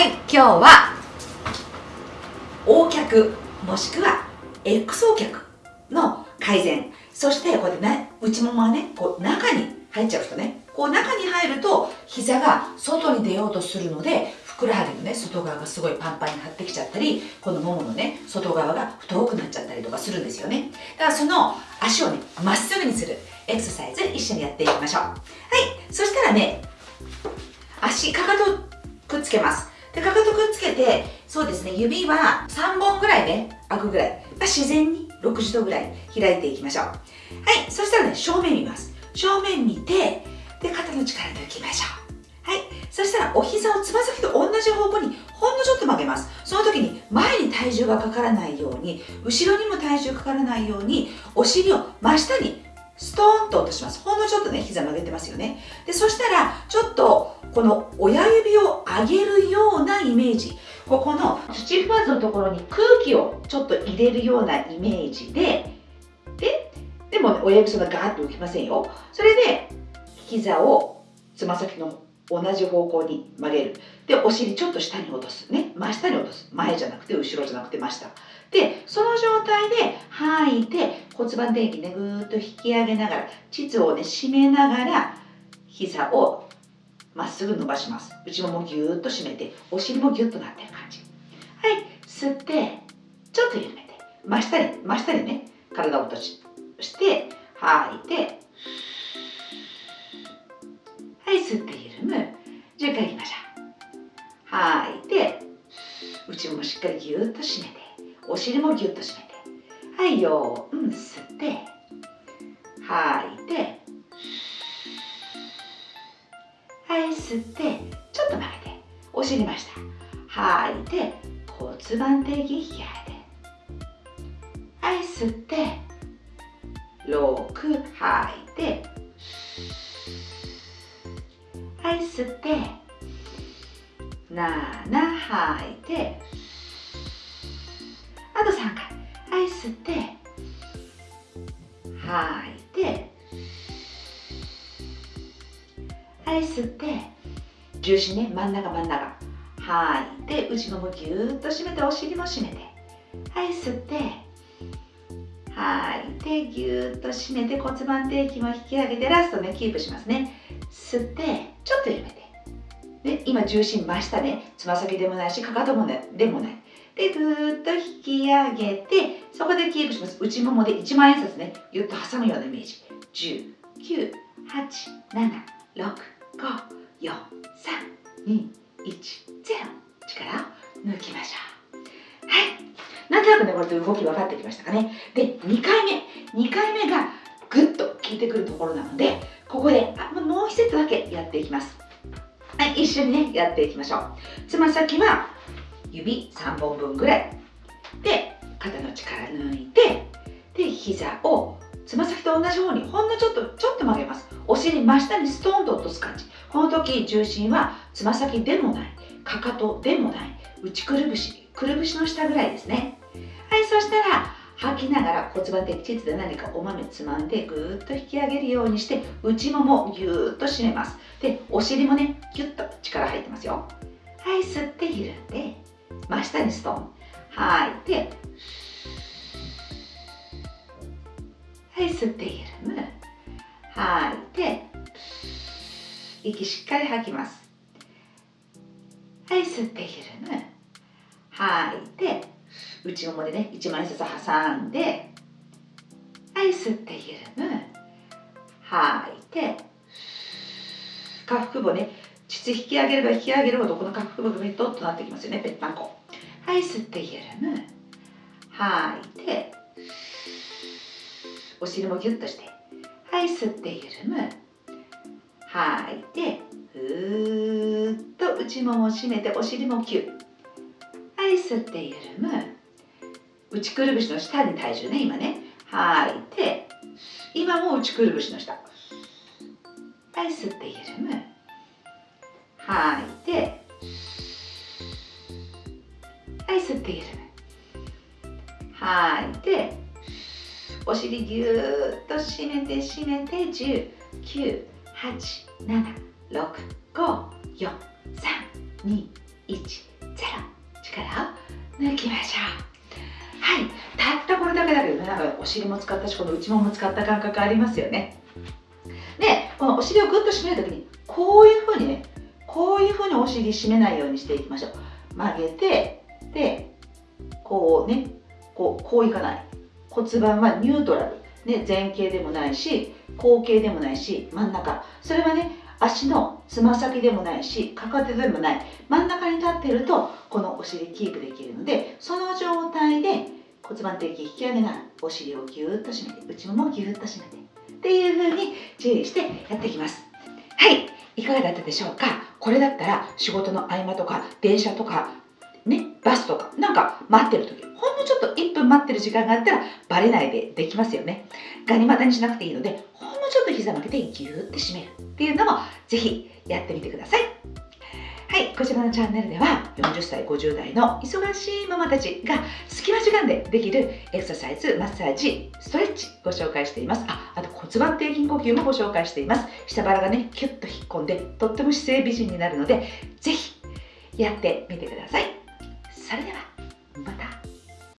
はい今日は。O 脚もしくは XO 脚の改善。そしてこうやってね内ももがねこう中に入っちゃう人ねこう中に入ると膝が外に出ようとするのでふくらはぎのね外側がすごいパンパンに張ってきちゃったりこのもものね外側が太くなっちゃったりとかするんですよね。だからその足をねまっすぐにするエクササイズ一緒にやっていきましょう。はいそしたらね足かかとくっつけます。でかかとくっつけてそうですね指は3本ぐらいね開くぐらい、まあ、自然に60度ぐらい開いていきましょう。はいそしたらね正面見ます。正面見てで肩の力抜きましょう。はい。そしたらお膝をつま先と同じ方向にほんのちょっと曲げますその時に前に体重がかからないように後ろにも体重かからないようにお尻を真下にストーンと落とします。ほんのちょっとね膝曲げてますよね。でそしたらちょっとこの親指を上げるようなイメージ。ここの土踏まずのところに空気をちょっと入れるようなイメージで。ででも、ね、親指そんなガーッと浮きませんよ。それで膝をつま先の同じ方向に曲げる。でお尻ちょっと下に落とすね。真下に落とす。前じゃなくて後ろじゃなくて真下。でその状態で吐いて骨盤底筋ねぐーっと引き上げながら膣をね締めながら膝をまっすぐ伸ばします。内ももぎゅーっと締めてお尻もぎゅっとなってる感じ。はい吸ってちょっと緩めて真下に真下にね体を落としして吐いてはい吸って緩む。10回いきましょう。吐いて内ももしっかりぎゅーっと締めてお尻もぎゅっと締めて。はいよーん吸って吐いてはい吸ってちょっと曲げてお尻ました吐いて骨盤底筋引き上げてはい吸って6吐いてはい吸って7吐いてあと3回はい吸って吐いてはい吸って重心ね真ん中真ん中。吐い。て内ももぎゅーっと締めてお尻も締めて。はい吸って。吐い。てぎゅーっと締めて骨盤底筋も引き上げてラストねキープしますね。吸ってちょっと緩めて。で今重心真下ね。つま先でもないしかかとも、ね、でもない。でぐーっと引き上げてそこでキープします。内ももで1万円札ね。ぎゅっと挟むようなイメージ。10 9 8 7 6 5 4 3 2 1力抜きましょうはい。なんとなくねこれで動き分かってきましたかね。で2回目。2回目がぐっと効いてくるところなのでここであもう1セットだけやっていきます。はい一緒にねやっていきましょう。つま先は指3本分ぐらい。で肩の力抜いてで膝をつま先と同じ方にほんのちょっとちょっと曲げます。お尻真下にストーンと落とす感じ。この時重心はつま先でもない。かかとでもない。内くるぶしくるぶしの下ぐらいですね。はいそしたら吐きながら骨盤的膣で何かお豆つまんでぐーっと引き上げるようにして内ももぎゅーっと締めます。でお尻もねぎゅっと力入ってますよ。はい吸って緩んで真下にストーン。吐いてはい吸って緩む。吐い。て息しっかり吐きます。はい吸って緩む。吐い。て内ももでね1枚ずつ挟んではい吸って緩む。吐い。て下腹部ね膣引き上げれば引き上げるほどこの下腹部がベトッとなってきますよねぺったんこ。はい吸って緩む。吐い。てお尻もギュッとして。はい吸って緩む吐い。てふーっと内ももを締めてお尻もキュッはい吸って緩む内くるぶしの下に体重ね今ね。吐い。て今も内くるぶしの下。はい吸って緩む吐いてはい。吸って緩む吐い。てお尻ぎゅーっと締めて締めて10 9 8 7 6 5 4 3 2 1ゼロ。力を抜きましょう。はい。たったこれだけだけどねなんかお尻も使ったしこの内もも使った感覚ありますよね。でこのお尻をグッと締めるときにこういうふうにねこういうふうにお尻締めないようにしていきましょう。曲げてでこうねこうこういかない。骨盤はニュートラル、ね、前傾でもないし後傾でもないし真ん中。それはね足のつま先でもないしかかとでもない。真ん中に立ってるとこのお尻キープできるのでその状態で骨盤底筋引き上げながらお尻をぎゅーっと締めて内ももをぎゅーっと締めてっていう風に注意してやっていきます。はい。いかがだったでしょうか？これだったら仕事の合間とか電車とかねバスとかなんか待ってる時ほんのちょっと1分待ってる時間があったらバレないでできますよねガニ股にしなくていいのでほんのちょっと膝曲げてギューって締めるっていうのもぜひやってみてくださいはい、こちらのチャンネルでは40歳、50代の忙しいママたちが隙間時間でできるエクササイズ、マッサージ、ストレッチご紹介しています。あ、あと骨盤底筋呼吸もご紹介しています。下腹がね、キュッと引っ込んでとっても姿勢美人になるので、ぜひやってみてください。それでは。